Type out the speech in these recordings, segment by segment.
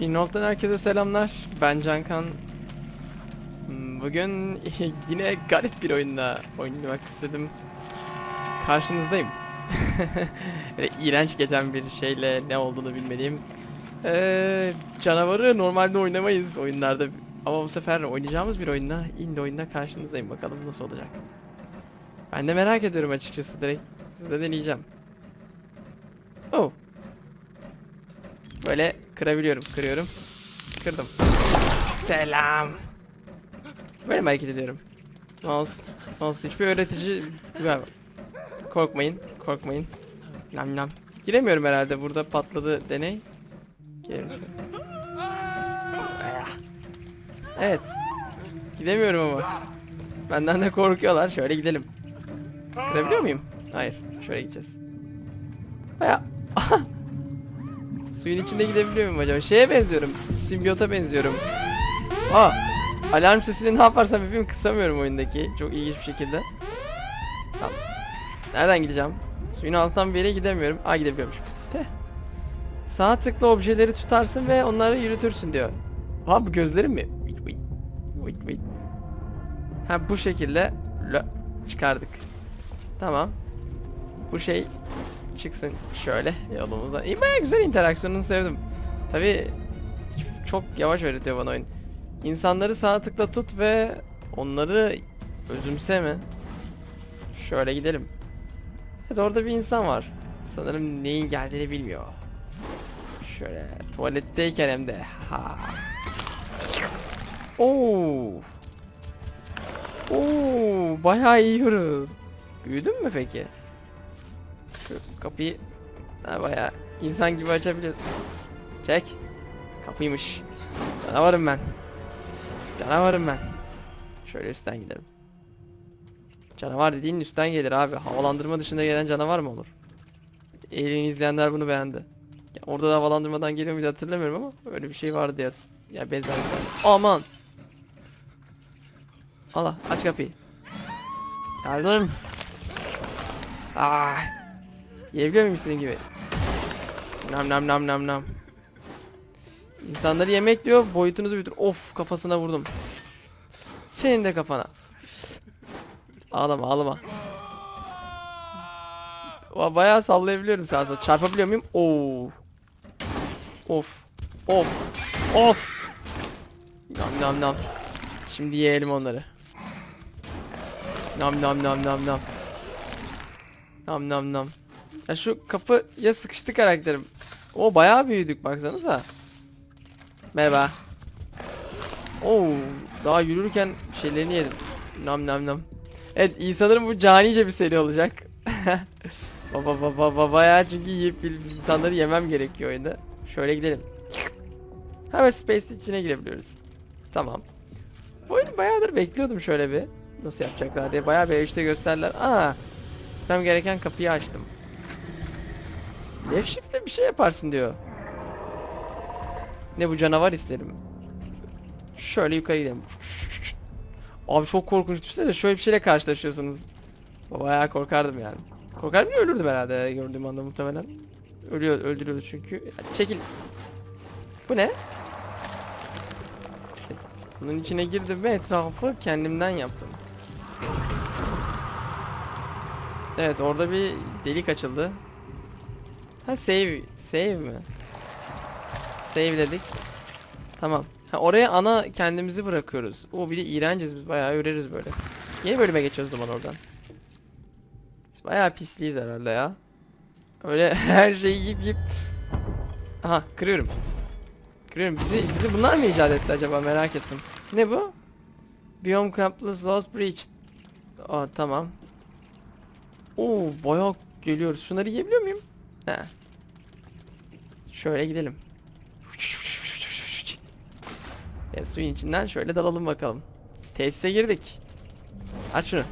İnolt'tan herkese selamlar. Ben Cankan. Bugün yine garip bir oyunla oynamak istedim. Karşınızdayım. İğrenç geçen bir şeyle ne olduğunu bilmediğim. Ee, canavarı normalde oynamayız oyunlarda. Ama bu sefer oynayacağımız bir oyunda, indie oyunda karşınızdayım. Bakalım nasıl olacak. Ben de merak ediyorum açıkçası direkt. Size deneyeceğim. Oh. Böyle kırabiliyorum. Kırıyorum. Kırdım. Selam. Böyle mi hareket ediyorum? Mouse. Mouse hiçbir öğretici... Korkmayın. Korkmayın. Nam nam. Giremiyorum herhalde. Burada patladı deney. Girelim. Evet. Gidemiyorum ama. Benden de korkuyorlar. Şöyle gidelim. Kırabiliyor muyum? Hayır. Şöyle gideceğiz. Baya... Suyun içinde gidebiliyor muyum acaba? Şeye benziyorum. Simbiyota benziyorum. Aa! Alarm sesini ne yaparsam yapayım kısamıyorum oyundaki. Çok ilginç bir şekilde. Tamam. Nereden gideceğim? Suyun altından bir yere gidemiyorum. Aa gidebiliyormuşum. Teh. Sağ tıkla objeleri tutarsın ve onları yürütürsün diyor. Ha bu gözlerim mi? Ha bu şekilde çıkardık. Tamam. Bu şey çıksın şöyle yolumuzdan. İyi baya güzel interaksiyonunu sevdim. Tabi çok yavaş öğretiyor bana oyun. İnsanları sağ tıkla tut ve onları özümseme. Şöyle gidelim. Evet orada bir insan var. Sanırım neyin geldiğini bilmiyor. Şöyle tuvaletteyken hem de. Ha. Oo. Oo, bayağı iyi yiyoruz. Büyüdün mü peki? Şu kapıyı ha, bayağı insan gibi açabiliyorsun. Çek. Kapıymış. Canavarım ben. Canavarım ben. Şöyle üstten gidelim. Canavar dediğin üstten gelir abi. Havalandırma dışında gelen canavar mı olur? Alien izleyenler bunu beğendi. Ya orada da havalandırmadan geliyor muydu hatırlamıyorum ama öyle bir şey vardı ya. Ya benzer şey. Aman. Allah aç kapıyı. Yardım. Ah. Yiyebiliyor muyum istediğim gibi? Nam nam nam nam nam. İnsanları yemek diyor boyutunuzu büyütür. Of kafasına vurdum. Senin de kafana. Ağlama ağlama. Bayağı sallayabiliyorum sağa sola. Çarpabiliyor muyum? Oo. Of. Of. Of. Nam nam nam. Şimdi yiyelim onları. Nam nam nam nam nam. Nam nam nam. Ya şu kapı ya sıkıştı karakterim. O bayağı büyüdük baksanıza. Merhaba. Oo, daha yürürken şeylerini yedim. Nam nam nam. Evet iyi sanırım bu canice bir seri olacak. baba baba baba bayağı çünkü yiyip insanları yemem gerekiyor oyunda. Şöyle gidelim. Hemen Space'in içine girebiliyoruz. Tamam. Bu oyunu bayağıdır bekliyordum şöyle bir. Nasıl yapacaklar diye. Bayağı bir işte gösterdiler. Aa. Gitmem gereken kapıyı açtım. Left shift'le bir şey yaparsın diyor. Ne bu canavar isterim. Şöyle yukarı gidelim. Abi çok korkunç düşünsene şöyle bir şeyle karşılaşıyorsunuz. Bayağı korkardım yani. Korkardım ya ölürdüm herhalde gördüğüm anda muhtemelen. Ölüyor, öldürüyordu çünkü. Çekil. Bu ne? Bunun içine girdim ve etrafı kendimden yaptım. Evet orada bir delik açıldı. Ha save, save mi? Save dedik. Tamam. Ha, oraya ana kendimizi bırakıyoruz. O bir de iğrenciz biz bayağı öreriz böyle. Yeni bölüme geçiyoruz zaman oradan. Biz bayağı pisliyiz herhalde ya. Öyle her şeyi yiyip yiyip. Aha kırıyorum. Kırıyorum. Bizi, bizi bunlar mı icat etti acaba merak ettim. Ne bu? Biome Campus Lost Breach. Aa tamam. Oo bayağı geliyoruz. Şunları yiyebiliyor muyum? He. Şöyle gidelim. E, suyun içinden şöyle dalalım bakalım. Tesise girdik. Aç şunu.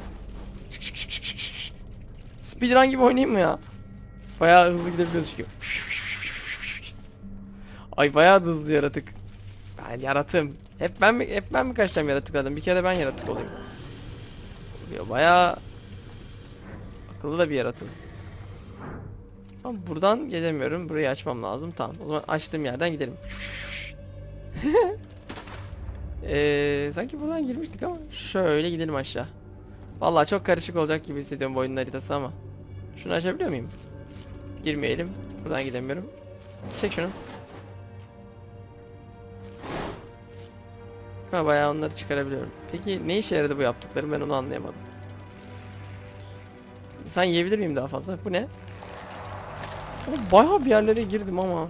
Speedrun gibi oynayayım mı ya? Bayağı hızlı gidebiliyoruz çünkü. Ay bayağı da hızlı yaratık. Ben yaratım. Hep ben mi hep ben mi kaçacağım yaratıklardan? Bir kere ben yaratık olayım. Ya bayağı akıllı da bir yaratığız. Ama buradan gelemiyorum. Burayı açmam lazım. Tamam. O zaman açtığım yerden gidelim. Ee, sanki buradan girmiştik ama şöyle gidelim aşağı. Vallahi çok karışık olacak gibi hissediyorum bu oyunun haritası ama. Şunu açabiliyor muyum? Girmeyelim. Buradan gidemiyorum. Çek şunu. Ha bayağı onları çıkarabiliyorum. Peki ne işe yaradı bu yaptıklarım ben onu anlayamadım. Sen yiyebilir miyim daha fazla? Bu ne? Oğlum Bayağı bir yerlere girdim ama.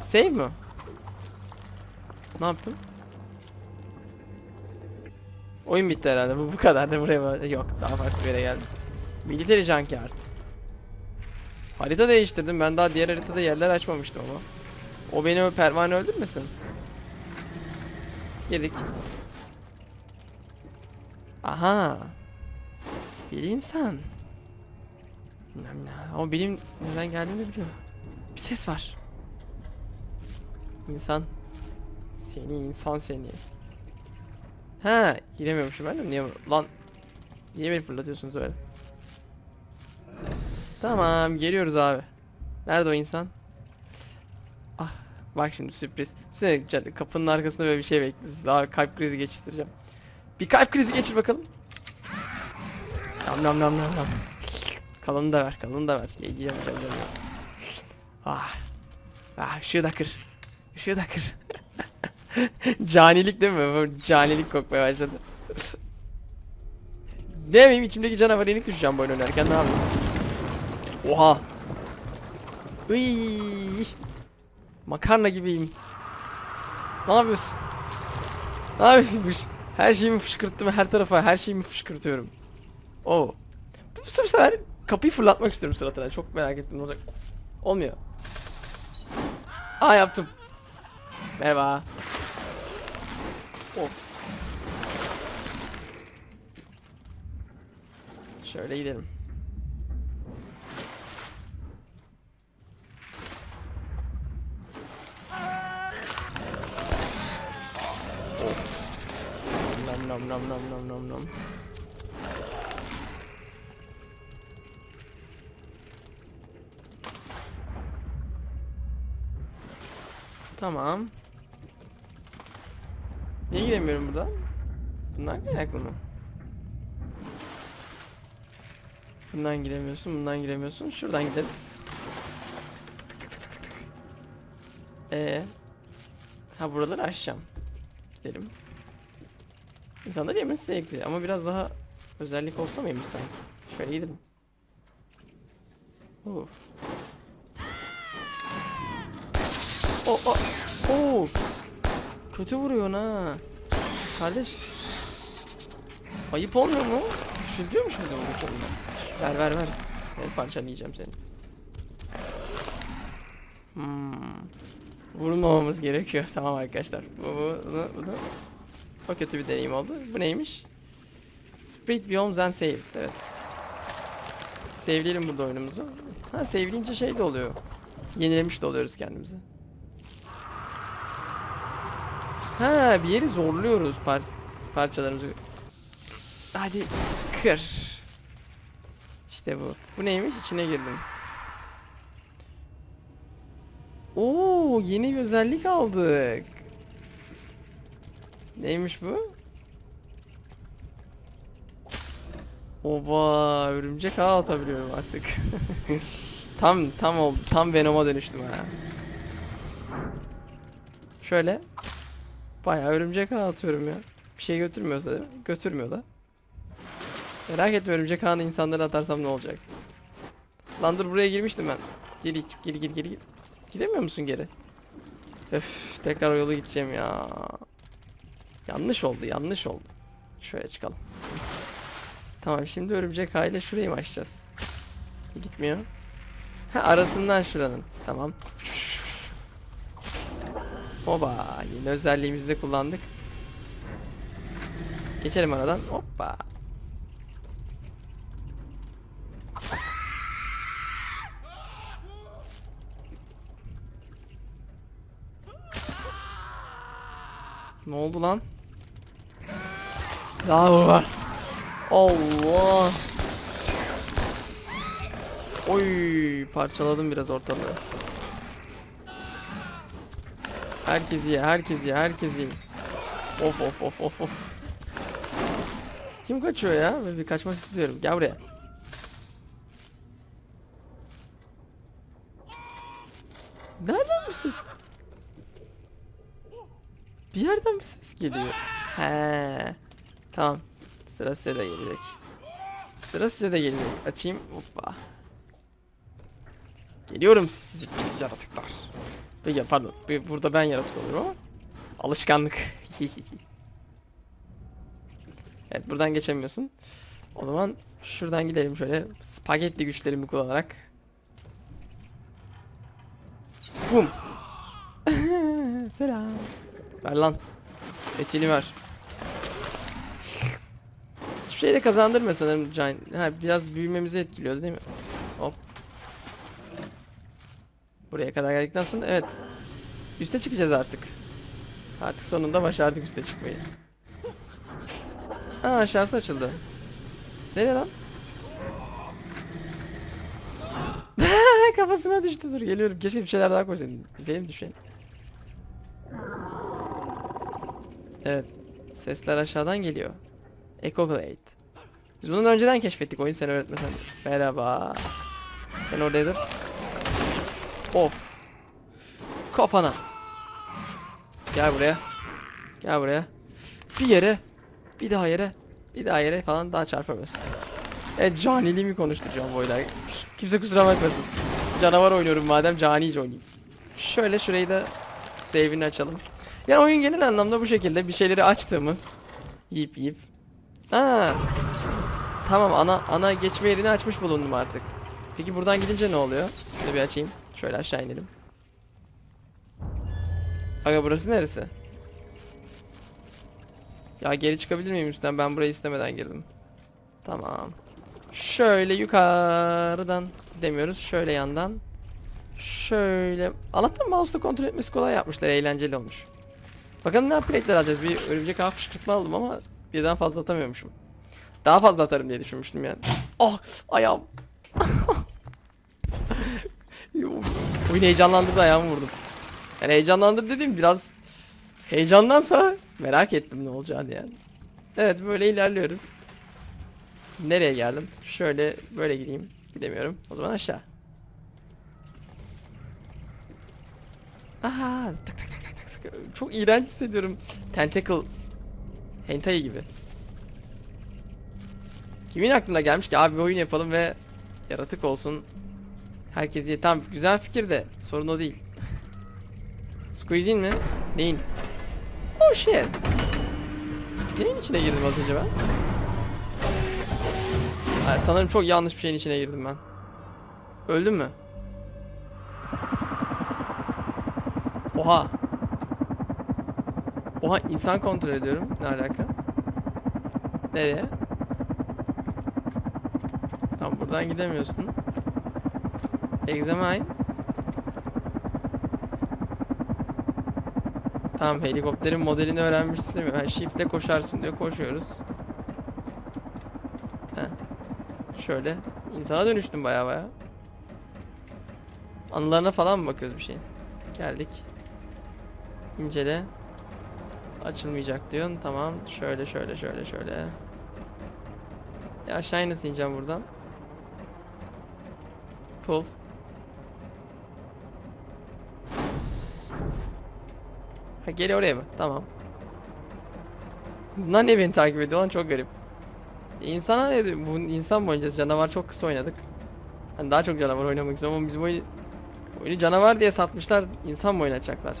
Save mi? Ne yaptım? Oyun bitti herhalde. Bu bu kadar da buraya var. Yok daha farklı bir yere geldim. Military Junkyard. Harita değiştirdim. Ben daha diğer haritada yerler açmamıştım ama. O beni o pervane öldürmesin. Girdik. Aha. Bir insan. Bilmem. Ama benim neden geldiğimi biliyor. Bir ses var. İnsan. Seni insan seni. Ha, giremiyormuşum ben de niye lan niye beni fırlatıyorsunuz öyle? Tamam, geliyoruz abi. Nerede o insan? Ah, bak şimdi sürpriz. Sürekli kapının arkasında böyle bir şey bekliyoruz. Daha kalp krizi geçireceğim. Bir kalp krizi geçir bakalım. Nam nam nam nam nam. Kalanını da ver, kalanını da ver. Yiyeceğim canım. Ah. Ah, ışığı da kır. Işığı da kır. Canilik değil mi? Canilik kokmaya başladı. ne yapayım içimdeki canavar yenik düşeceğim bu oyun oynarken ne yapayım? Oha. Iy. Makarna gibiyim. Ne yapıyorsun? Ne yapıyorsun? Her şeyimi fışkırttım her tarafa her şeyimi fışkırtıyorum. Oo. Bu bu sefer kapıyı fırlatmak istiyorum suratına. Çok merak ettim olacak. Olmuyor. Aa yaptım. Merhaba. Of. Şöyle gidelim. Of. Nam nam nam nam nam nam nam. Tamam. Niye giremiyorum buradan? Bundan kaynaklı mı? Bundan giremiyorsun, bundan giremiyorsun. Şuradan gideriz. Ee, ha buraları aşacağım. Gidelim. İnsanlar yemesi zevkli ama biraz daha özellik olsa mıymış sanki? Şöyle gidelim. Of. O o o. Kötü vuruyorsun ha. Kardeş. Ayıp olmuyor mu? Küçültüyormuş bizi bu konuda. Ver ver ver. Ben parçalayacağım seni. Hmm. Vurmamamız gerekiyor. Tamam arkadaşlar. Bu, bu, bunu, bunu. O kötü bir deneyim oldu. Bu neymiş? Split Biomes and Saves. Evet. Sevleyelim burada oyunumuzu. Ha sevleyince şey de oluyor. Yenilemiş de oluyoruz kendimizi. Ha bir yeri zorluyoruz par parçalarımızı. Hadi kır. İşte bu. Bu neymiş? İçine girdim. Oo yeni bir özellik aldık. Neymiş bu? Oba örümcek ağ atabiliyorum artık. tam tam oldu. Tam Venom'a dönüştüm ha. Şöyle Bayağı örümcek ağ atıyorum ya. Bir şey götürmüyorsa? Götürmüyor da. Merak etme örümcek ağını insanlara atarsam ne olacak? Lan dur buraya girmiştim ben. Geri geri geri geri. Gidemiyor musun geri? Öf tekrar yolu gideceğim ya. Yanlış oldu yanlış oldu. Şöyle çıkalım. Tamam şimdi örümcek ağıyla şurayı mı açacağız? Gitmiyor. Ha arasından şuranın. Tamam. Oba yeni özelliğimizi de kullandık. Geçelim aradan. Hoppa. Ne oldu lan? Daha mı var? Allah. Oy parçaladım biraz ortalığı. Herkes ye, herkes ye, herkes ye. Of of of of of. Kim kaçıyor ya? Ben bir kaçmak istiyorum. Gel buraya. Nereden bir ses? Bir yerden bir ses geliyor. He. Tamam. Sıra size de gelecek. Sıra size de gelecek. Açayım. Hoppa. Geliyorum sizi pis yaratıklar. Peki pardon. bu- Burada ben yaratık olurum ama. Alışkanlık. evet buradan geçemiyorsun. O zaman şuradan gidelim şöyle spagetti güçlerimi kullanarak. Bum. Selam. Ver lan. Etini ver. Hiçbir şey de kazandırmıyor sanırım Can. Ha, biraz büyümemizi etkiliyordu değil mi? Hop. Buraya kadar geldikten sonra evet. Üste çıkacağız artık. Artık sonunda başardık üste çıkmayı. Aa aşağısı açıldı. Nereye lan? Kafasına düştü dur geliyorum. Keşke bir şeyler daha koysaydım. Bize mi düşen? Evet. Sesler aşağıdan geliyor. Echo Blade. Biz bunu önceden keşfettik oyun sen öğretmesen. Merhaba. Sen oradaydın. Of. Kafana. Gel buraya. Gel buraya. Bir yere. Bir daha yere. Bir daha yere falan daha çarpamıyorsun. Evet caniliğimi konuşturacağım bu oyunda. Kimse kusura bakmasın. Canavar oynuyorum madem canice oynayayım. Şöyle şurayı da save'ini açalım. Yani oyun genel anlamda bu şekilde bir şeyleri açtığımız yiyip yiyip. Aa. Tamam ana ana geçme yerini açmış bulundum artık. Peki buradan gidince ne oluyor? Şunu bir açayım. Şöyle aşağı inelim. Aga burası neresi? Ya geri çıkabilir miyim üstten? Ben burayı istemeden girdim. Tamam. Şöyle yukarıdan demiyoruz. Şöyle yandan. Şöyle. Allah'tan mouse'la kontrol etmesi kolay yapmışlar. Eğlenceli olmuş. Bakalım ne upgrade'ler alacağız. Bir örümcek ağ fışkırtma aldım ama birden fazla atamıyormuşum. Daha fazla atarım diye düşünmüştüm yani. Ah ayağım. Oyun heyecanlandırdı ayağımı vurdum. Yani heyecanlandırdı dediğim biraz heyecandansa merak ettim ne olacağını yani. Evet böyle ilerliyoruz. Nereye geldim? Şöyle böyle gideyim. Gidemiyorum. O zaman aşağı. Aha, tak tak tak tak tak. Çok iğrenç hissediyorum. Tentacle hentai gibi. Kimin aklına gelmiş ki abi bir oyun yapalım ve yaratık olsun. Herkes diye tam güzel fikir de sorun o değil. Squeeze'in mi? Neyin? Oh shit. Neyin içine girdim az ben? Ay, sanırım çok yanlış bir şeyin içine girdim ben. Öldüm mü? Oha. Oha insan kontrol ediyorum. Ne alaka? Nereye? Tam buradan gidemiyorsun. Examine. Tamam helikopterin modelini öğrenmişsin değil mi? Ha, shift'le koşarsın diyor. Koşuyoruz. Heh. Şöyle. insana dönüştüm baya baya. Anılarına falan mı bakıyoruz bir şeyin? Geldik. İncele. Açılmayacak diyorsun. Tamam. Şöyle şöyle şöyle şöyle. Ya aşağı nasıl ineceğim buradan? Pull. Ha gel oraya mı? Tamam. Bunlar niye beni takip ediyor lan çok garip. İnsana ne diyor? Bu insan mı oynayacağız? Canavar çok kısa oynadık. Hani daha çok canavar oynamak istiyorum ama bizim oyunu, oyunu canavar diye satmışlar. İnsan mı oynatacaklar?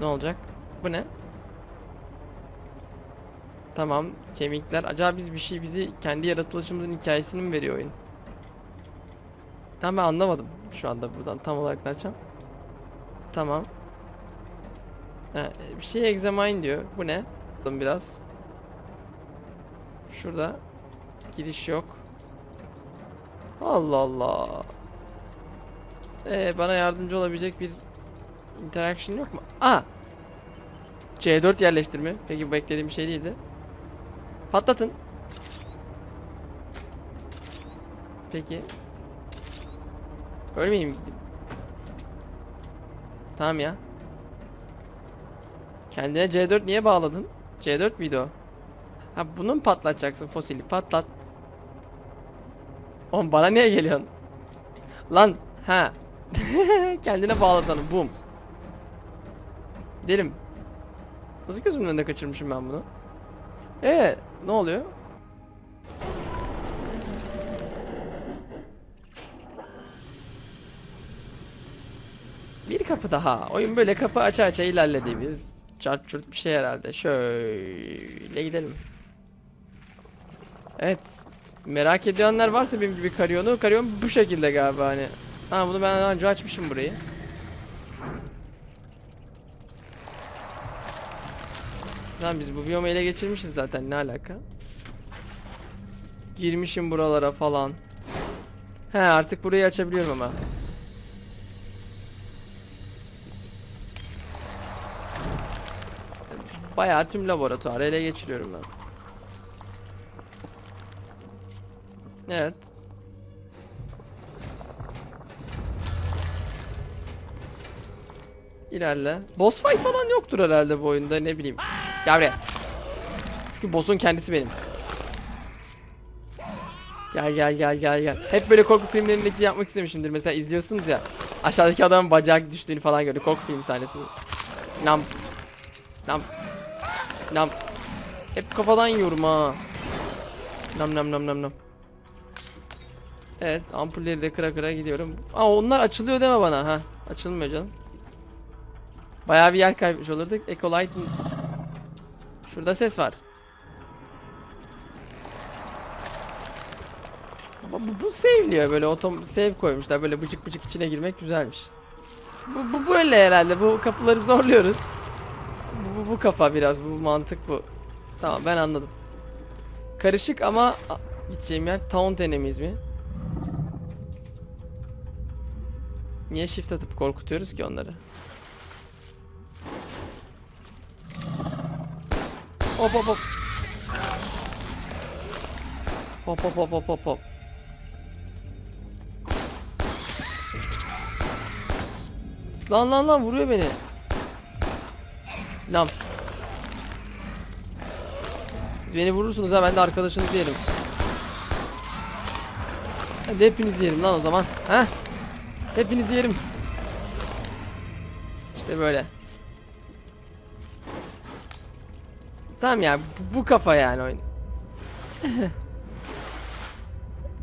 Ne olacak? Bu ne? Tamam kemikler. Acaba biz bir şey bizi kendi yaratılışımızın hikayesini mi veriyor oyun? Tam ben anlamadım şu anda buradan tam olarak ne yapacağım. Tamam. Ha, bir şey examine diyor. Bu ne? Bakalım Biraz. Şurada gidiş yok. Allah Allah. Ee, bana yardımcı olabilecek bir interaction yok mu? Aa. C4 yerleştirme. Peki bu beklediğim bir şey değildi. Patlatın. Peki. Ölmeyeyim. Tamam ya. Kendine C4 niye bağladın? C4 müydü o? Ha bunu mu patlatacaksın fosili? Patlat. Oğlum bana niye geliyorsun? Lan ha. Kendine bağladın bum. Gidelim. Nasıl gözümün önünde kaçırmışım ben bunu? Ee, ne oluyor? Bir kapı daha. Oyun böyle kapı aça aça ilerlediğimiz çart çurt bir şey herhalde. Şöyle gidelim. Evet. Merak edenler varsa benim gibi Karyon'u. Karyon bu şekilde galiba hani. Ha bunu ben daha önce açmışım burayı. Tamam biz bu biyomu ele geçirmişiz zaten ne alaka? Girmişim buralara falan. He artık burayı açabiliyorum ama. Bayağı tüm laboratuvarı ele geçiriyorum ben. Evet. İlerle. Boss fight falan yoktur herhalde bu oyunda ne bileyim. Gel buraya. Çünkü boss'un kendisi benim. Gel gel gel gel gel. Hep böyle korku filmlerindeki yapmak istemişimdir. Mesela izliyorsunuz ya. Aşağıdaki adamın bacağı düştüğünü falan gördü. Korku film sahnesini. Nam. Nam. Nam. Hep kafadan yiyorum ha. Nam nam nam nam nam. Evet ampulleri de kıra kıra gidiyorum. Aa onlar açılıyor deme bana ha. Açılmıyor canım. Bayağı bir yer kaybetmiş olurduk. Ecolite Şurada ses var. Bu, bu, bu save'liyor böyle otom save koymuşlar böyle bıcık bıcık içine girmek güzelmiş. Bu, bu böyle herhalde bu kapıları zorluyoruz. Bu, bu, bu kafa biraz bu mantık bu. Tamam ben anladım. Karışık ama gideceğim yer taunt enemies mi? Niye shift atıp korkutuyoruz ki onları? Hop hop hop. Hop hop hop hop hop hop. Lan lan lan vuruyor beni. Nam. Siz beni vurursunuz ha ben de arkadaşınızı yerim. Hadi hepinizi yerim lan o zaman. Ha? Hepinizi yerim. İşte böyle. Tamam ya bu, bu kafa yani oyun.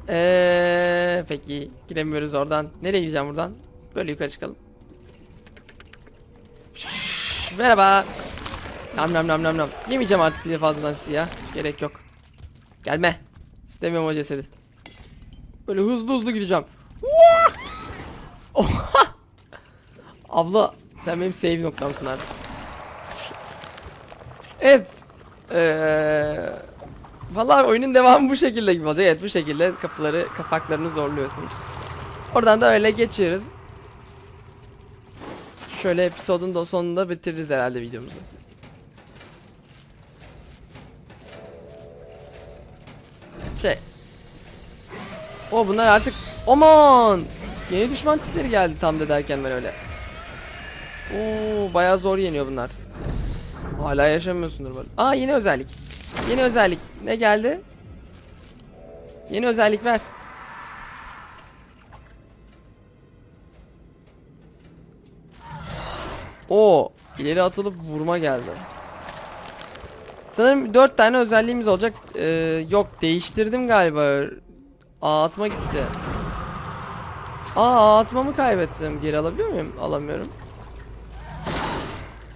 Eee peki giremiyoruz oradan. Nereye gideceğim buradan? Böyle yukarı çıkalım. Merhaba. Nam nam nam nam nam. Yemeyeceğim artık bir fazladan sizi ya. Gerek yok. Gelme. İstemiyorum o cesedi. Böyle hızlı hızlı gideceğim. Oha! Abla sen benim save noktamsın artık. Evet. Ee, vallahi oyunun devamı bu şekilde gibi olacak. Evet bu şekilde kapıları kapaklarını zorluyorsunuz. Oradan da öyle geçiyoruz. Şöyle episodun da sonunda bitiririz herhalde videomuzu. Şey. O bunlar artık aman yeni düşman tipleri geldi tam da derken ben öyle. Oo bayağı zor yeniyor bunlar. Hala yaşamıyorsundur böyle. Aa yeni özellik. Yeni özellik. Ne geldi? Yeni özellik ver. O ileri atılıp vurma geldi. Sanırım 4 tane özelliğimiz olacak. Ee, yok değiştirdim galiba. Aa atma gitti. Aa atmamı kaybettim. Geri alabiliyor muyum? Alamıyorum.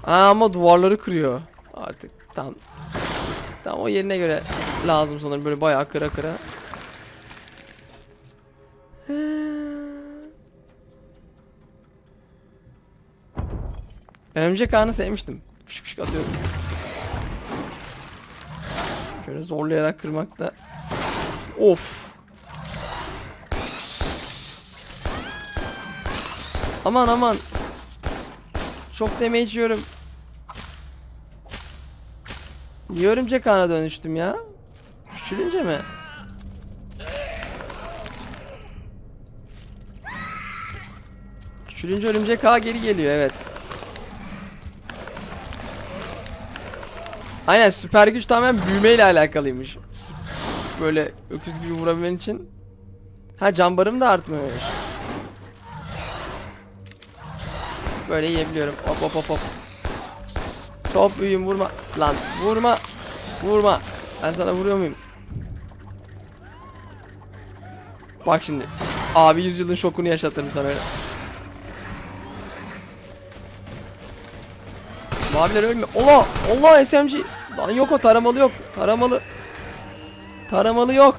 Aa, ama duvarları kırıyor. Artık tam. Tam o yerine göre lazım sanırım böyle bayağı kıra kıra. Örümcek ağını sevmiştim. Fışk fışk atıyorum. Şöyle zorlayarak kırmak da. Of. Aman aman. Çok damage yiyorum. Niye örümcek ağına dönüştüm ya? Küçülünce mi? Küçülünce örümcek ağa geri geliyor evet. Aynen süper güç tamamen büyümeyle alakalıymış. Böyle öküz gibi vurabilmen için. Ha can barım da artmıyormuş. Böyle yiyebiliyorum. Hop hop hop hop. Çok büyüğüm vurma. Lan vurma. Vurma. Ben sana vuruyor muyum? Bak şimdi. Abi yüzyılın şokunu yaşatırım sana öyle. Maviler ölmüyor. Allah! Allah SMG! Lan yok o taramalı yok. Taramalı. Taramalı yok.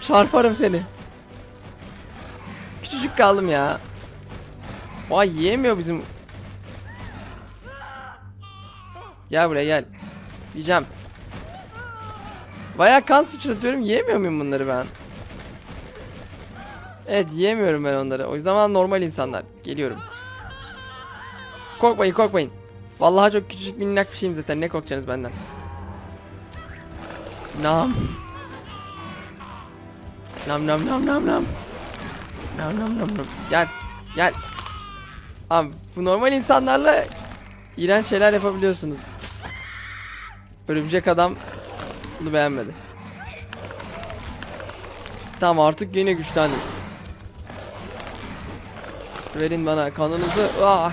Çarparım seni. Küçücük kaldım ya. Vay yiyemiyor bizim. Gel buraya gel. Yiyeceğim. Baya kan sıçratıyorum. Yiyemiyor muyum bunları ben? Evet yiyemiyorum ben onları. O zaman normal insanlar. Geliyorum. Korkmayın korkmayın. Vallahi çok küçücük minnak bir şeyim zaten. Ne korkacaksınız benden? Nam. Nam nam nam nam nam. Nam nam nam nam. Gel. Gel. Abi bu normal insanlarla iğrenç şeyler yapabiliyorsunuz. Örümcek adam bunu beğenmedi. Tamam artık yine güçlendim. Verin bana kanınızı. Ah.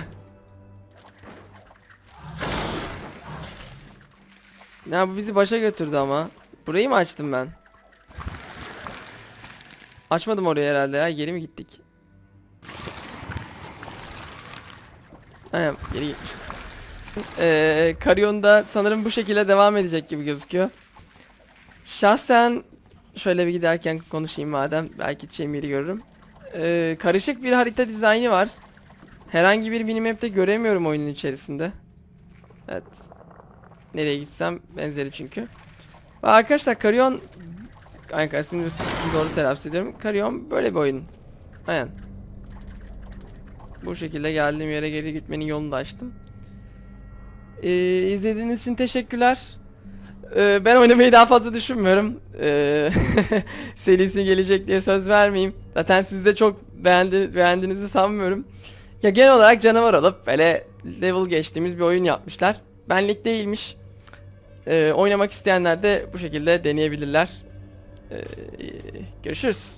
Ya bu bizi başa götürdü ama. Burayı mı açtım ben? Açmadım orayı herhalde ya. Geri mi gittik? Aynen geri gitmişiz. Ee, Karyon'da sanırım bu şekilde devam edecek gibi gözüküyor. Şahsen şöyle bir giderken konuşayım madem. Belki yeri görürüm. Ee, karışık bir harita dizaynı var. Herhangi bir minimap'te göremiyorum oyunun içerisinde. Evet. Nereye gitsem benzeri çünkü. Arkadaşlar Aynen ismini doğru telaffuz ediyorum. Karyon böyle bir oyun. Aynen. Bu şekilde geldiğim yere geri gitmenin yolunu da açtım. Ee, izlediğiniz için teşekkürler. Ee, ben oynamayı daha fazla düşünmüyorum. Ee, serisi gelecek diye söz vermeyeyim. Zaten siz de çok beğendi, beğendiğinizi sanmıyorum. Ya genel olarak canavar olup böyle level geçtiğimiz bir oyun yapmışlar. Benlik değilmiş. Ee, oynamak isteyenler de bu şekilde deneyebilirler. Ee, görüşürüz.